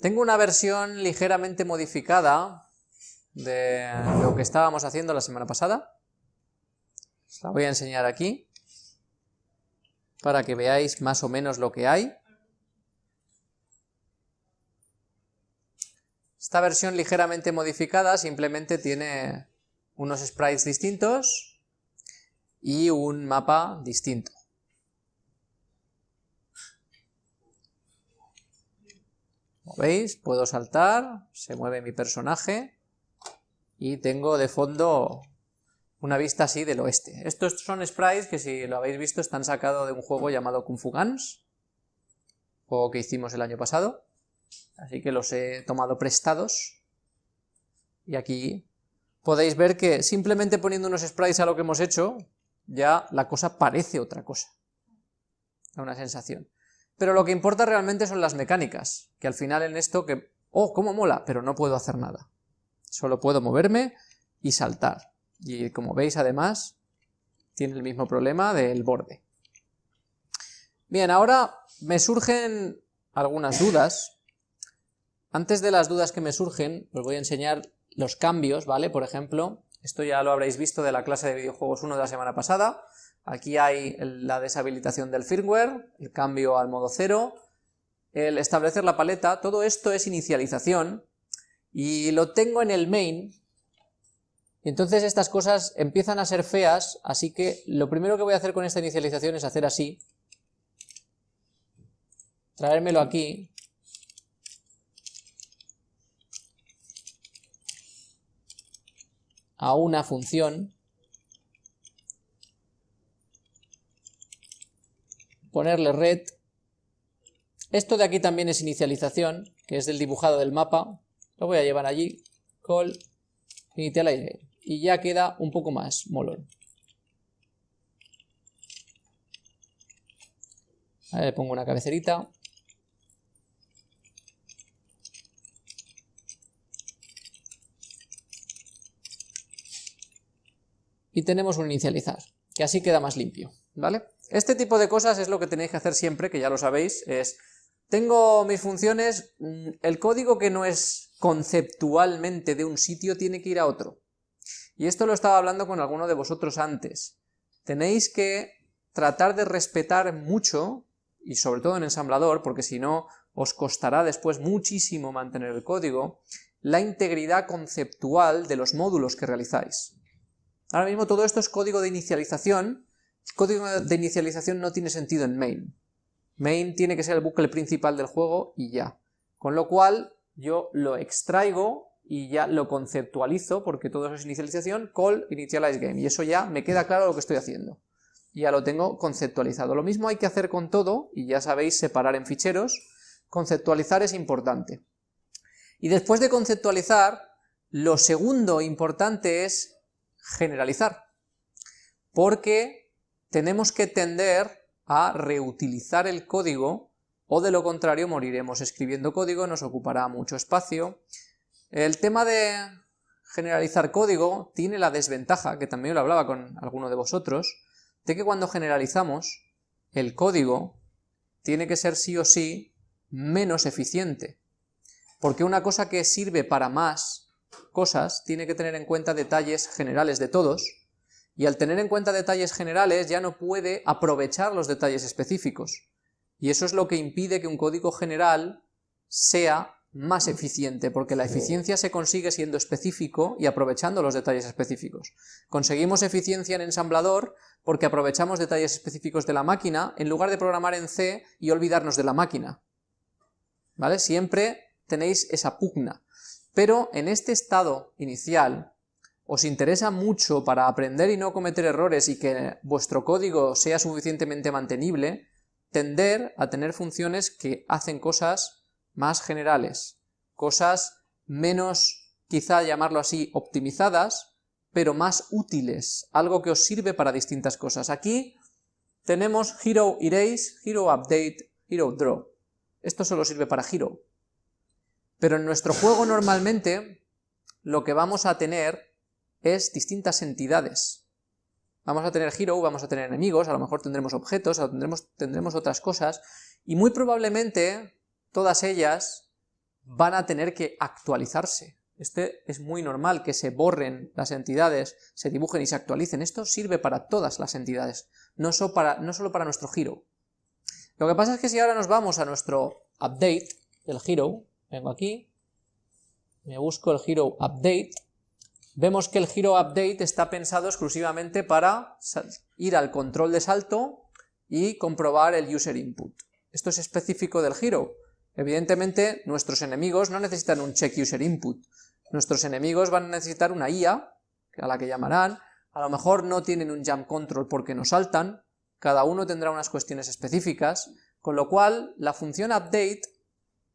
Tengo una versión ligeramente modificada de lo que estábamos haciendo la semana pasada. Os la voy a enseñar aquí para que veáis más o menos lo que hay. Esta versión ligeramente modificada simplemente tiene unos sprites distintos y un mapa distinto. Veis, puedo saltar, se mueve mi personaje y tengo de fondo una vista así del oeste. Estos son sprites que si lo habéis visto están sacados de un juego llamado Kung Fu Guns, juego que hicimos el año pasado, así que los he tomado prestados. Y aquí podéis ver que simplemente poniendo unos sprites a lo que hemos hecho, ya la cosa parece otra cosa. Da una sensación. Pero lo que importa realmente son las mecánicas, que al final en esto que, oh, cómo mola, pero no puedo hacer nada. Solo puedo moverme y saltar. Y como veis además, tiene el mismo problema del borde. Bien, ahora me surgen algunas dudas. Antes de las dudas que me surgen, os voy a enseñar los cambios, ¿vale? Por ejemplo, esto ya lo habréis visto de la clase de videojuegos 1 de la semana pasada. Aquí hay la deshabilitación del firmware, el cambio al modo 0, el establecer la paleta, todo esto es inicialización, y lo tengo en el main, entonces estas cosas empiezan a ser feas, así que lo primero que voy a hacer con esta inicialización es hacer así, traérmelo aquí, a una función, ponerle red, esto de aquí también es inicialización, que es del dibujado del mapa, lo voy a llevar allí, call initialize, y ya queda un poco más molón. le pongo una cabecerita. Y tenemos un inicializar, que así queda más limpio, ¿vale? Este tipo de cosas es lo que tenéis que hacer siempre, que ya lo sabéis, es... Tengo mis funciones, mm, el código que no es conceptualmente de un sitio tiene que ir a otro. Y esto lo estaba hablando con alguno de vosotros antes. Tenéis que tratar de respetar mucho, y sobre todo en ensamblador, porque si no os costará después muchísimo mantener el código, la integridad conceptual de los módulos que realizáis. Ahora mismo todo esto es código de inicialización, código de inicialización no tiene sentido en main. Main tiene que ser el bucle principal del juego y ya. Con lo cual yo lo extraigo y ya lo conceptualizo, porque todo eso es inicialización, call initialize game, y eso ya me queda claro lo que estoy haciendo. Ya lo tengo conceptualizado. Lo mismo hay que hacer con todo, y ya sabéis separar en ficheros, conceptualizar es importante. Y después de conceptualizar, lo segundo importante es generalizar, porque tenemos que tender a reutilizar el código, o de lo contrario moriremos escribiendo código, nos ocupará mucho espacio, el tema de generalizar código tiene la desventaja, que también lo hablaba con alguno de vosotros, de que cuando generalizamos, el código tiene que ser sí o sí menos eficiente. Porque una cosa que sirve para más cosas tiene que tener en cuenta detalles generales de todos, y al tener en cuenta detalles generales ya no puede aprovechar los detalles específicos. Y eso es lo que impide que un código general sea más eficiente, porque la eficiencia se consigue siendo específico y aprovechando los detalles específicos. Conseguimos eficiencia en ensamblador porque aprovechamos detalles específicos de la máquina en lugar de programar en C y olvidarnos de la máquina. ¿Vale? Siempre tenéis esa pugna. Pero en este estado inicial, os interesa mucho para aprender y no cometer errores y que vuestro código sea suficientemente mantenible, tender a tener funciones que hacen cosas más generales, cosas menos, quizá llamarlo así, optimizadas, pero más útiles, algo que os sirve para distintas cosas. Aquí tenemos Hero Erase, Hero Update, Hero Draw. Esto solo sirve para Hero. Pero en nuestro juego normalmente lo que vamos a tener es distintas entidades. Vamos a tener Hero, vamos a tener enemigos, a lo mejor tendremos objetos, tendremos, tendremos otras cosas, y muy probablemente todas ellas van a tener que actualizarse. Este es muy normal que se borren las entidades, se dibujen y se actualicen. Esto sirve para todas las entidades, no solo para, no solo para nuestro hero. Lo que pasa es que si ahora nos vamos a nuestro update del hero, vengo aquí, me busco el hero update, vemos que el hero update está pensado exclusivamente para ir al control de salto y comprobar el user input. Esto es específico del hero. Evidentemente, nuestros enemigos no necesitan un check user input. Nuestros enemigos van a necesitar una IA, a la que llamarán, a lo mejor no tienen un jump control porque no saltan, cada uno tendrá unas cuestiones específicas, con lo cual la función update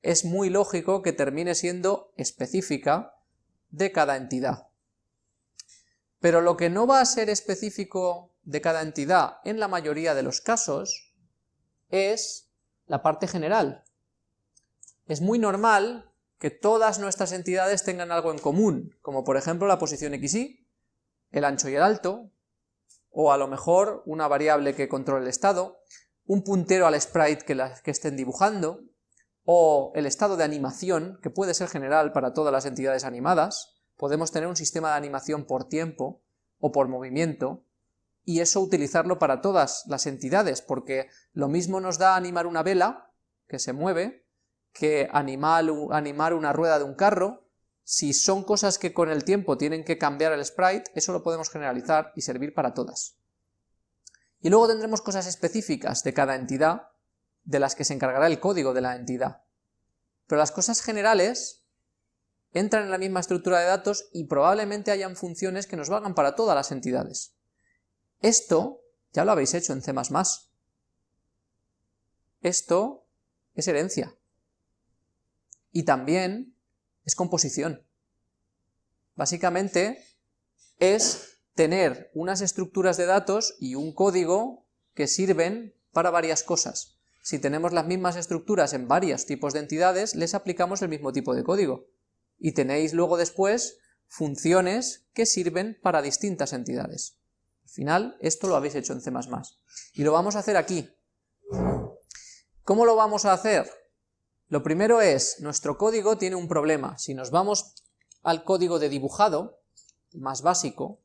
es muy lógico que termine siendo específica de cada entidad. Pero lo que no va a ser específico de cada entidad en la mayoría de los casos es la parte general. Es muy normal que todas nuestras entidades tengan algo en común, como por ejemplo la posición XY, el ancho y el alto, o a lo mejor una variable que controle el estado, un puntero al sprite que, que estén dibujando, o el estado de animación, que puede ser general para todas las entidades animadas, podemos tener un sistema de animación por tiempo o por movimiento, y eso utilizarlo para todas las entidades, porque lo mismo nos da animar una vela, que se mueve, que animar, una rueda de un carro, si son cosas que con el tiempo tienen que cambiar el sprite, eso lo podemos generalizar y servir para todas. Y luego tendremos cosas específicas de cada entidad, de las que se encargará el código de la entidad. Pero las cosas generales entran en la misma estructura de datos y probablemente hayan funciones que nos valgan para todas las entidades. Esto ya lo habéis hecho en C++. Esto es herencia. Y también es composición. Básicamente es tener unas estructuras de datos y un código que sirven para varias cosas. Si tenemos las mismas estructuras en varios tipos de entidades, les aplicamos el mismo tipo de código. Y tenéis luego después funciones que sirven para distintas entidades. Al final, esto lo habéis hecho en C++. Y lo vamos a hacer aquí. ¿Cómo lo vamos a hacer? Lo primero es, nuestro código tiene un problema. Si nos vamos al código de dibujado, más básico,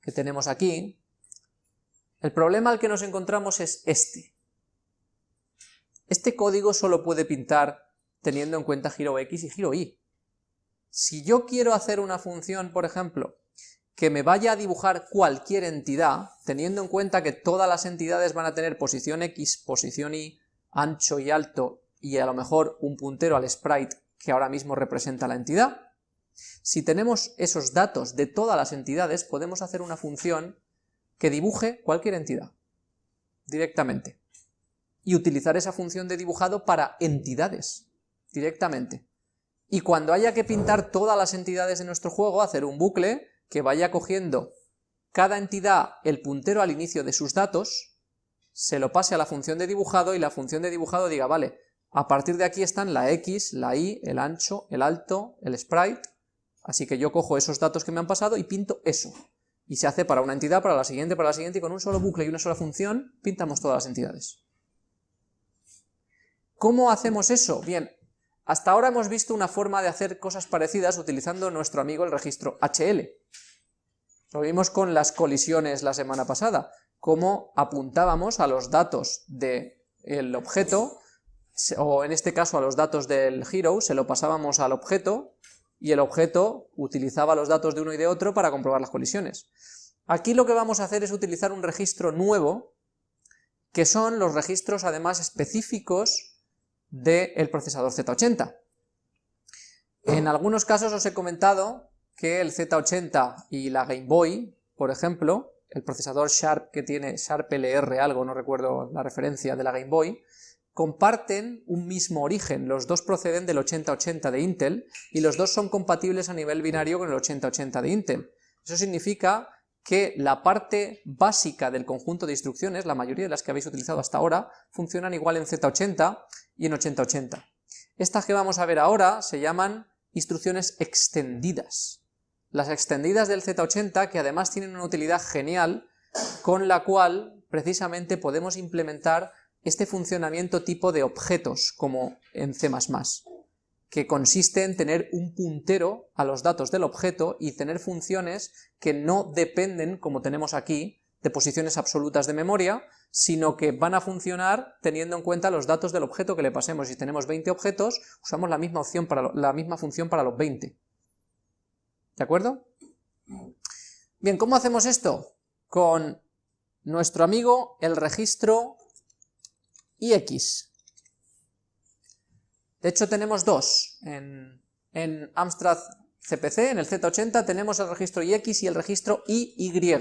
que tenemos aquí, el problema al que nos encontramos es este. Este código solo puede pintar teniendo en cuenta giro X y giro Y. Si yo quiero hacer una función, por ejemplo, que me vaya a dibujar cualquier entidad, teniendo en cuenta que todas las entidades van a tener posición X, posición Y, ancho y alto y a lo mejor un puntero al sprite que ahora mismo representa la entidad. Si tenemos esos datos de todas las entidades, podemos hacer una función que dibuje cualquier entidad, directamente. Y utilizar esa función de dibujado para entidades, directamente. Y cuando haya que pintar todas las entidades de nuestro juego, hacer un bucle que vaya cogiendo cada entidad el puntero al inicio de sus datos, se lo pase a la función de dibujado y la función de dibujado diga, vale, a partir de aquí están la X, la Y, el ancho, el alto, el sprite, así que yo cojo esos datos que me han pasado y pinto eso. Y se hace para una entidad, para la siguiente, para la siguiente, y con un solo bucle y una sola función pintamos todas las entidades. ¿Cómo hacemos eso? Bien, hasta ahora hemos visto una forma de hacer cosas parecidas utilizando nuestro amigo el registro HL. Lo vimos con las colisiones la semana pasada, cómo apuntábamos a los datos del objeto o en este caso a los datos del hero, se lo pasábamos al objeto, y el objeto utilizaba los datos de uno y de otro para comprobar las colisiones. Aquí lo que vamos a hacer es utilizar un registro nuevo, que son los registros además específicos del procesador Z80. En algunos casos os he comentado que el Z80 y la Game Boy, por ejemplo, el procesador Sharp que tiene Sharp LR algo, no recuerdo la referencia de la Game Boy, comparten un mismo origen, los dos proceden del 8080 de Intel y los dos son compatibles a nivel binario con el 8080 de Intel. Eso significa que la parte básica del conjunto de instrucciones, la mayoría de las que habéis utilizado hasta ahora, funcionan igual en Z80 y en 8080. Estas que vamos a ver ahora se llaman instrucciones extendidas. Las extendidas del Z80 que además tienen una utilidad genial con la cual precisamente podemos implementar este funcionamiento tipo de objetos, como en C++, que consiste en tener un puntero a los datos del objeto y tener funciones que no dependen, como tenemos aquí, de posiciones absolutas de memoria, sino que van a funcionar teniendo en cuenta los datos del objeto que le pasemos. Si tenemos 20 objetos, usamos la misma, opción para la misma función para los 20. ¿De acuerdo? Bien, ¿cómo hacemos esto? Con nuestro amigo el registro IX. De hecho tenemos dos. En, en Amstrad CPC, en el Z80, tenemos el registro IX y el registro IY.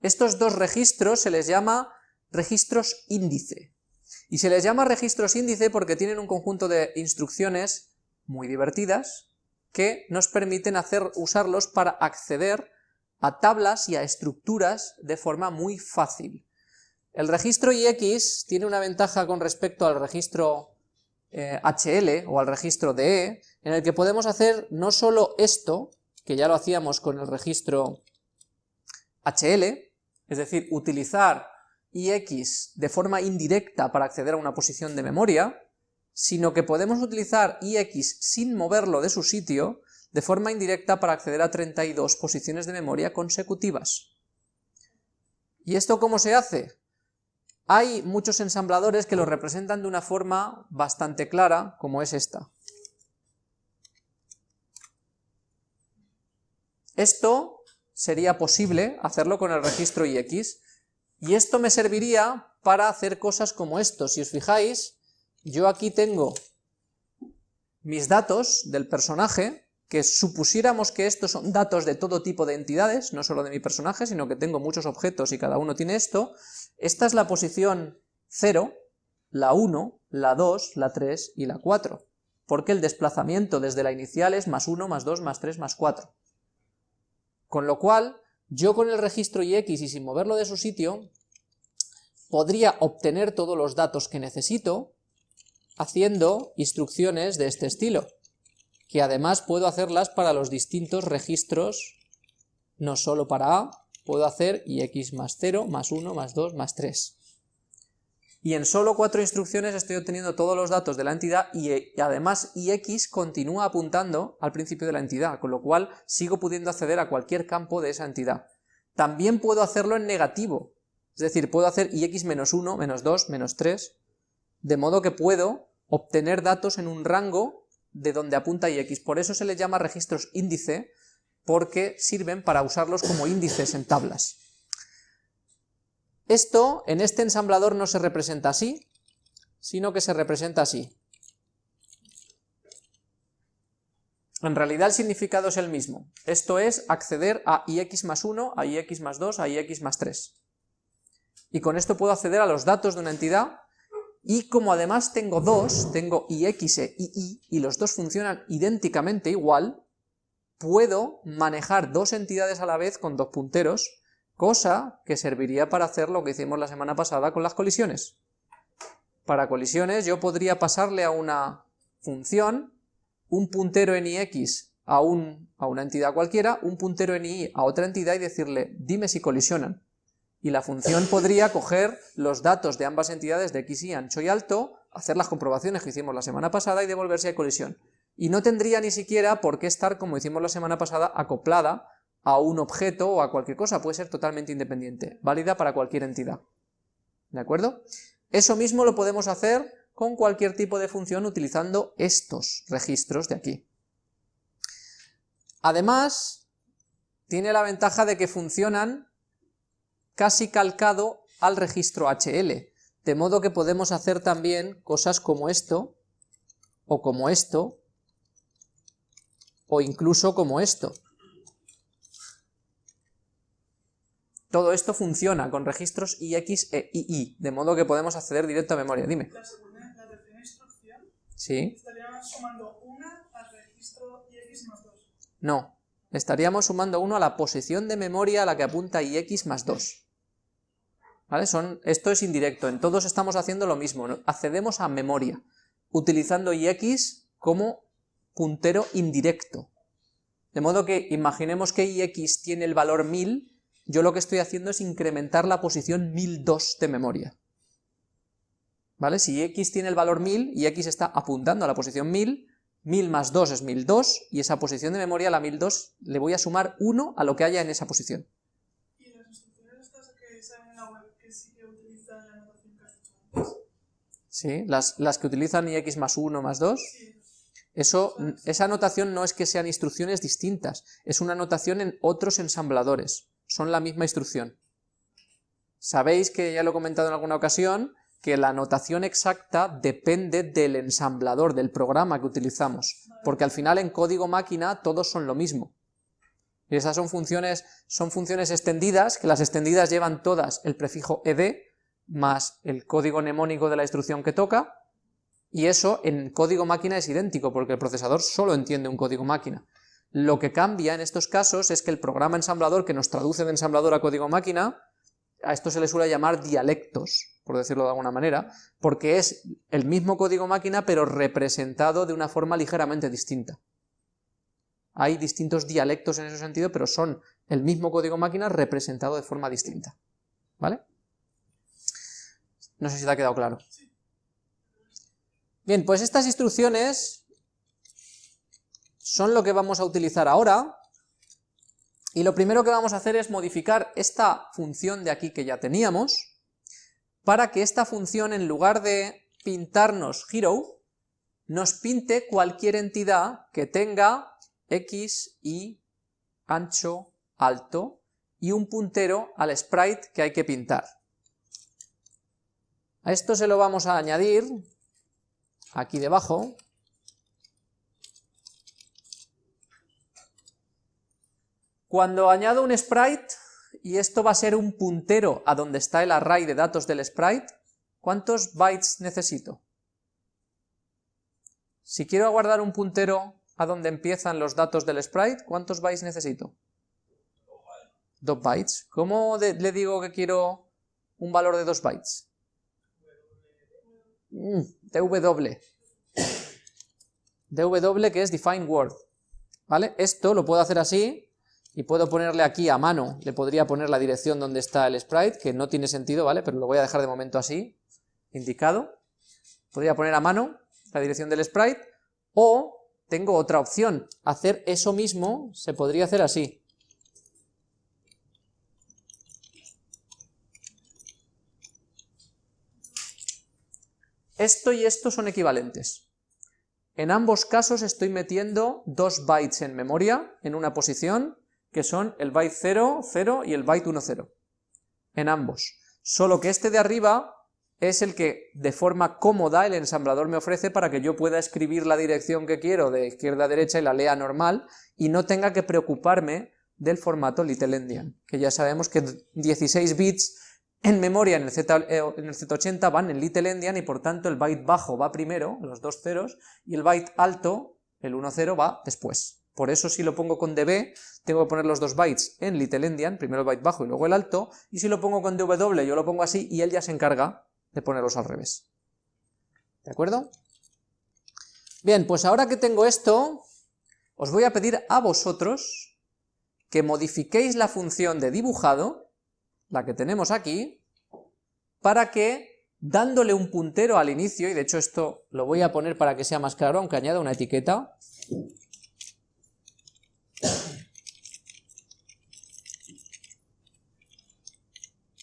Estos dos registros se les llama registros índice. Y se les llama registros índice porque tienen un conjunto de instrucciones muy divertidas que nos permiten hacer, usarlos para acceder a tablas y a estructuras de forma muy fácil. El registro IX tiene una ventaja con respecto al registro HL eh, o al registro DE, en el que podemos hacer no solo esto, que ya lo hacíamos con el registro HL, es decir, utilizar IX de forma indirecta para acceder a una posición de memoria, sino que podemos utilizar IX sin moverlo de su sitio, de forma indirecta para acceder a 32 posiciones de memoria consecutivas. ¿Y esto cómo se hace? Hay muchos ensambladores que lo representan de una forma bastante clara, como es esta. Esto sería posible hacerlo con el registro IX, y esto me serviría para hacer cosas como esto. Si os fijáis, yo aquí tengo mis datos del personaje, que supusiéramos que estos son datos de todo tipo de entidades, no solo de mi personaje, sino que tengo muchos objetos y cada uno tiene esto, esta es la posición 0, la 1, la 2, la 3 y la 4, porque el desplazamiento desde la inicial es más 1, más 2, más 3, más 4. Con lo cual, yo con el registro IX y sin moverlo de su sitio, podría obtener todos los datos que necesito haciendo instrucciones de este estilo, que además puedo hacerlas para los distintos registros, no solo para A, puedo hacer ix más 0, más 1, más 2, más 3. Y en solo cuatro instrucciones estoy obteniendo todos los datos de la entidad y, además ix continúa apuntando al principio de la entidad, con lo cual sigo pudiendo acceder a cualquier campo de esa entidad. También puedo hacerlo en negativo, es decir, puedo hacer ix menos 1, menos 2, menos 3, de modo que puedo obtener datos en un rango de donde apunta ix. Por eso se les llama registros índice, porque sirven para usarlos como índices en tablas. Esto en este ensamblador no se representa así, sino que se representa así. En realidad el significado es el mismo. Esto es acceder a ix más 1, a ix más 2, a ix más 3. Y con esto puedo acceder a los datos de una entidad, y como además tengo dos, tengo ix e ii, y los dos funcionan idénticamente igual, puedo manejar dos entidades a la vez con dos punteros, cosa que serviría para hacer lo que hicimos la semana pasada con las colisiones. Para colisiones yo podría pasarle a una función un puntero en ix a, un, a una entidad cualquiera, un puntero en y a otra entidad y decirle dime si colisionan. Y la función podría coger los datos de ambas entidades de x y ancho y alto, hacer las comprobaciones que hicimos la semana pasada y devolver si hay colisión y no tendría ni siquiera por qué estar, como hicimos la semana pasada, acoplada a un objeto o a cualquier cosa, puede ser totalmente independiente, válida para cualquier entidad. ¿De acuerdo? Eso mismo lo podemos hacer con cualquier tipo de función utilizando estos registros de aquí. Además, tiene la ventaja de que funcionan casi calcado al registro HL, de modo que podemos hacer también cosas como esto, o como esto, o incluso como esto. Todo esto funciona con registros IX e II, de modo que podemos acceder directo a memoria. Dime. La segunda, la tercera instrucción, ¿Sí? estaríamos sumando una al registro IX más 2. No, estaríamos sumando uno a la posición de memoria a la que apunta IX más 2. ¿Vale? Son, esto es indirecto, en todos estamos haciendo lo mismo, accedemos a memoria, utilizando IX como puntero indirecto. De modo que imaginemos que ix tiene el valor 1000, yo lo que estoy haciendo es incrementar la posición 1002 de memoria. ¿Vale? Si x tiene el valor 1000 y x está apuntando a la posición 1000, 1000 más 2 es 1002, y esa posición de memoria, la 1002, le voy a sumar 1 a lo que haya en esa posición. ¿Y las instrucciones estas que salen en la web que sí que utilizan la notación que has dicho antes? ¿Sí? Las, las que utilizan ix más 1 más 2, Sí. Esa notación no es que sean instrucciones distintas, es una notación en otros ensambladores, son la misma instrucción. Sabéis que ya lo he comentado en alguna ocasión, que la notación exacta depende del ensamblador, del programa que utilizamos, porque al final en código máquina todos son lo mismo. Y esas son funciones, son funciones extendidas, que las extendidas llevan todas el prefijo ed, más el código mnemónico de la instrucción que toca, y eso en código máquina es idéntico, porque el procesador solo entiende un código máquina. Lo que cambia en estos casos es que el programa ensamblador que nos traduce de ensamblador a código máquina, a esto se le suele llamar dialectos, por decirlo de alguna manera, porque es el mismo código máquina pero representado de una forma ligeramente distinta. Hay distintos dialectos en ese sentido, pero son el mismo código máquina representado de forma distinta. ¿Vale? No sé si te ha quedado claro. Bien, pues estas instrucciones son lo que vamos a utilizar ahora, y lo primero que vamos a hacer es modificar esta función de aquí que ya teníamos, para que esta función, en lugar de pintarnos hero, nos pinte cualquier entidad que tenga x, y, ancho, alto, y un puntero al sprite que hay que pintar. A esto se lo vamos a añadir aquí debajo, Cuando añado un sprite, y esto va a ser un puntero a donde está el array de datos del sprite, ¿cuántos bytes necesito? Si quiero guardar un puntero a donde empiezan los datos del sprite, ¿cuántos bytes necesito? Dos bytes. ¿Cómo le digo que quiero un valor de dos bytes? Mm, dw. dw que es define word. ¿Vale? Esto lo puedo hacer así, y puedo ponerle aquí a mano, le podría poner la dirección donde está el sprite, que no tiene sentido, ¿vale? Pero lo voy a dejar de momento así, indicado. Podría poner a mano la dirección del sprite, o tengo otra opción, hacer eso mismo se podría hacer así. Esto y esto son equivalentes. En ambos casos estoy metiendo dos bytes en memoria en una posición que son el byte 0, 0 y el byte 1, 0. En ambos. Solo que este de arriba es el que de forma cómoda el ensamblador me ofrece para que yo pueda escribir la dirección que quiero de izquierda a derecha y la lea normal y no tenga que preocuparme del formato Little Endian, que ya sabemos que 16 bits en memoria en el, Z, eh, en el Z80 van en Little Endian y por tanto el byte bajo va primero, los dos ceros, y el byte alto, el 1, 0, va después. Por eso si lo pongo con db, tengo que poner los dos bytes en Little Endian, primero el byte bajo y luego el alto, y si lo pongo con dw, yo lo pongo así y él ya se encarga de ponerlos al revés. ¿De acuerdo? Bien, pues ahora que tengo esto, os voy a pedir a vosotros que modifiquéis la función de dibujado, la que tenemos aquí, para que, dándole un puntero al inicio, y de hecho esto lo voy a poner para que sea más claro, aunque añada una etiqueta,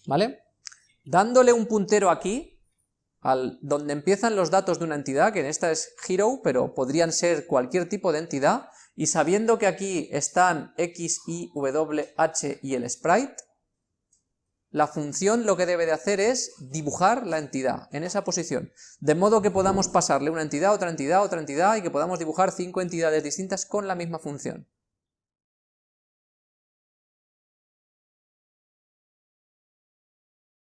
¿vale? Dándole un puntero aquí, al, donde empiezan los datos de una entidad, que en esta es hero, pero podrían ser cualquier tipo de entidad, y sabiendo que aquí están x, y, w, h y el sprite, la función lo que debe de hacer es dibujar la entidad en esa posición, de modo que podamos pasarle una entidad, otra entidad, otra entidad, y que podamos dibujar cinco entidades distintas con la misma función.